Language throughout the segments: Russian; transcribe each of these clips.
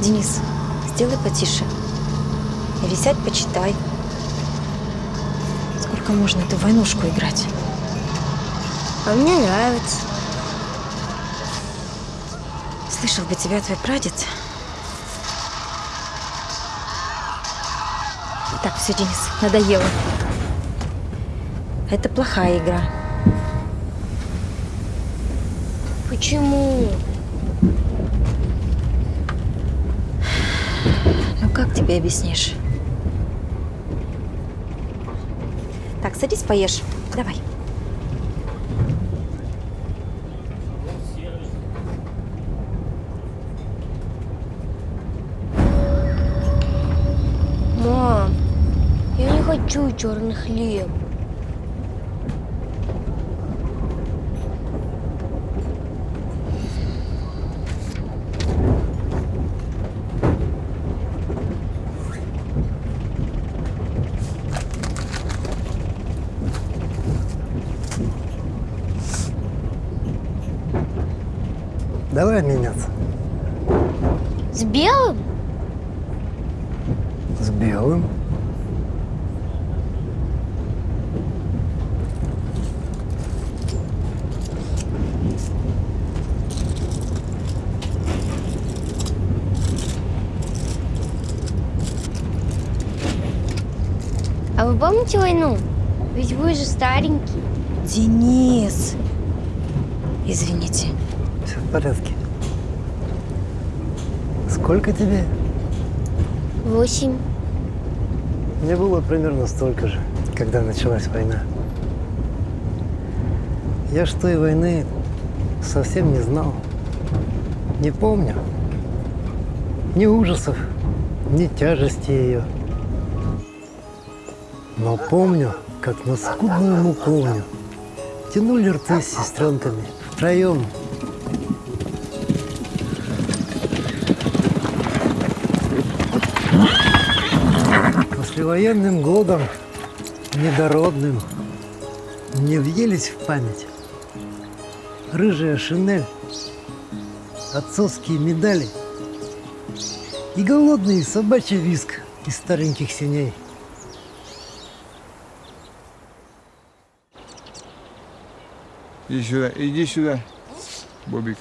Денис, сделай потише. Или сядь, почитай. Сколько можно эту войнушку играть? А мне нравится. Слышал бы тебя твой прадед. Так, все, Денис, надоело. Это плохая игра. Почему? Как тебе объяснишь? Так, садись, поешь. Давай. Мам, я не хочу черный хлеб. Давай меняться. С белым? С белым. А вы помните войну? Ведь вы же старенький. Денис! Извините. Все в порядке. Сколько тебе? Восемь. Мне было примерно столько же, когда началась война. Я ж той войны совсем не знал. Не помню. Ни ужасов, ни тяжести ее. Но помню, как на скудную муковню тянули рты с сестренками втроем. Послевоенным годом, недородным, мне въелись в память рыжая шинель, отцовские медали и голодный собачий виск из стареньких синей. Иди сюда, иди сюда, Бобик.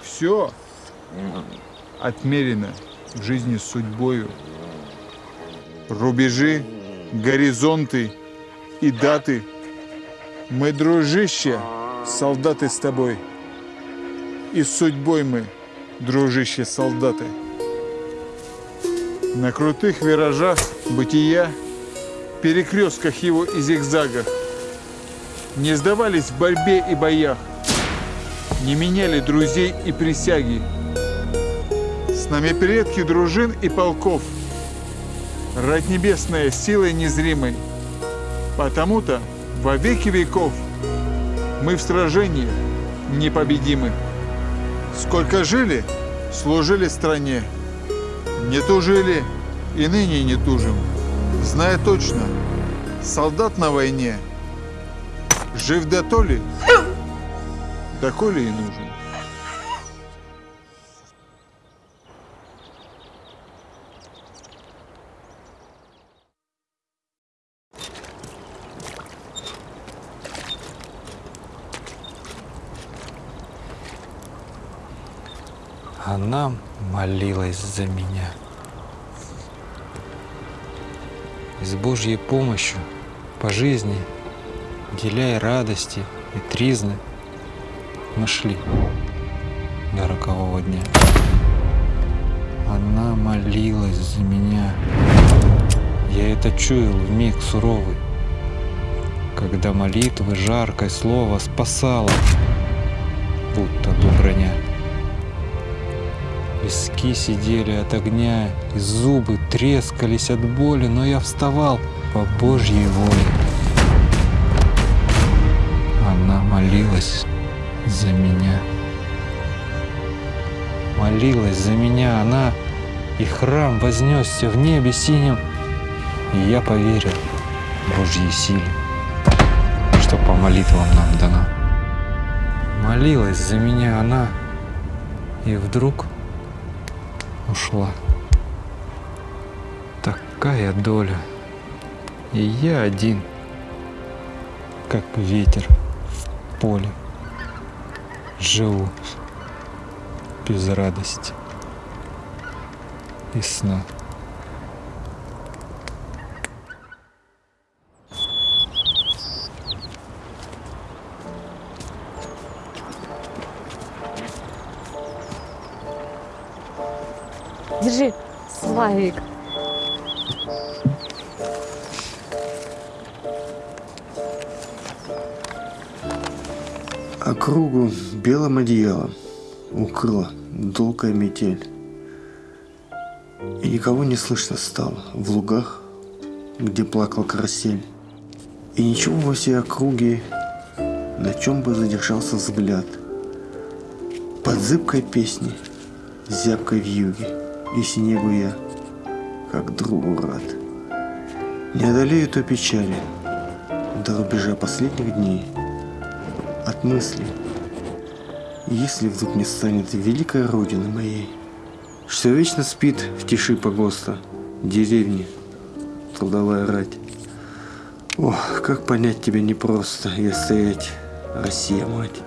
Все отмерено в жизни судьбою. Рубежи, горизонты и даты. Мы, дружище, солдаты с тобой. И с судьбой мы, дружище, солдаты. На крутых виражах бытия перекрестках его и зигзагах. Не сдавались в борьбе и боях, не меняли друзей и присяги. С нами предки дружин и полков, рать небесная силой незримой. Потому-то во веки веков мы в сражении непобедимы. Сколько жили, служили стране, не тужили и ныне не тужим зная точно, солдат на войне жив да то ли, да коли и нужен. Она молилась за меня. И с Божьей помощью по жизни, деляя радости и тризны, мы шли до рокового дня. Она молилась за меня. Я это чуял в миг суровый, когда молитвы жаркое слово спасало, будто бы броня. Виски сидели от огня, и зубы трескались от боли, но я вставал по Божьей воле. Она молилась за меня. Молилась за меня она, и храм вознесся в небе синим, и я поверил Божьей силе, что по молитвам нам дано. Молилась за меня она, И вдруг ушла. Такая доля. И я один, как ветер в поле. Живу без радости и сна. Держи, Славик. Округу белым одеялом укрыла долгая метель. И никого не слышно стало в лугах, где плакал карасель. И ничего во всей округе, на чем бы задержался взгляд. Под зыбкой песней, зябкой вьюги и снегу я, как другу рад. Не одолею той печали до рубежа последних дней от мысли, если вдруг не станет великой родины моей, что вечно спит в тиши погоста, деревни, трудовая рать. Ох, как понять тебя непросто, и стоять, Россия, мать.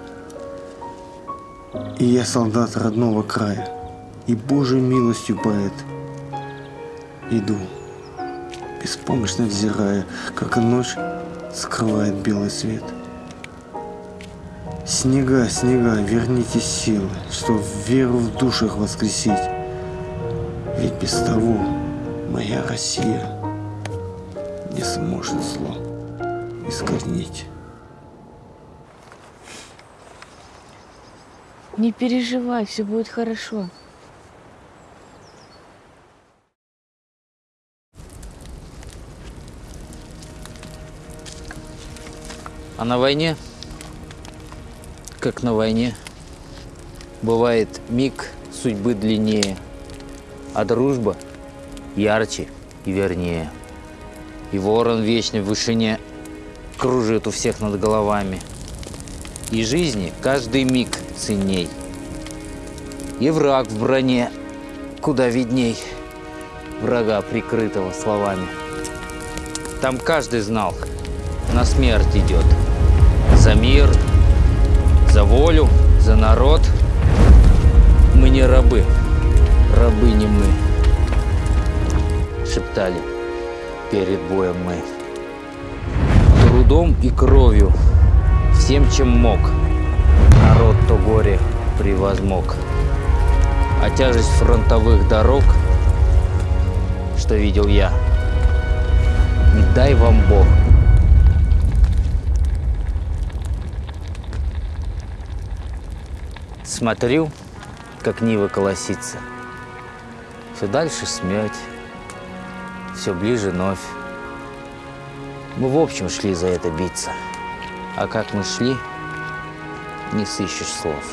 И я солдат родного края, и Божьей милостью поэт. Иду, беспомощно взирая, как ночь скрывает белый свет. Снега, снега, верните силы, что веру в душах воскресить. Ведь без того моя Россия не сможет зло искоренить. Не переживай, все будет хорошо. А на войне, как на войне, бывает миг судьбы длиннее, а дружба ярче и вернее. И ворон вечный в вышине кружит у всех над головами. И жизни каждый миг ценней. И враг в броне куда видней врага, прикрытого словами. Там каждый знал, на смерть идет. За мир, за волю, за народ. Мы не рабы, рабы не мы. Шептали перед боем мы. Трудом и кровью, всем, чем мог, народ то горе превозмог. А тяжесть фронтовых дорог, что видел я, не дай вам Бог. Смотрю, как Нива колосится. Все дальше смерть, все ближе новь. Мы в общем шли за это биться. А как мы шли, не сыщешь слов.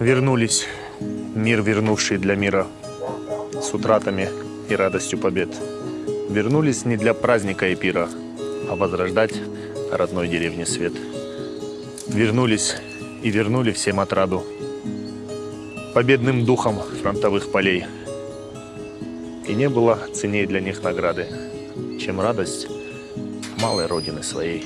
Вернулись, мир вернувший для мира, с утратами и радостью побед. Вернулись не для праздника и пира, а возрождать родной деревне свет. Вернулись и вернули всем отраду, победным духом фронтовых полей. И не было ценней для них награды, чем радость малой родины своей.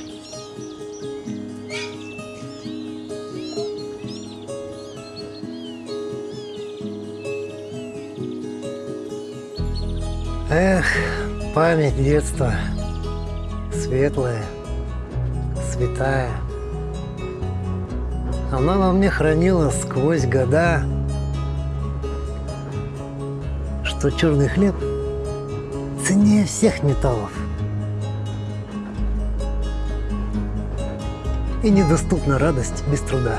Эх, память детства. Светлая, святая. Она во мне хранила сквозь года, что черный хлеб ценнее всех металлов. И недоступна радость без труда.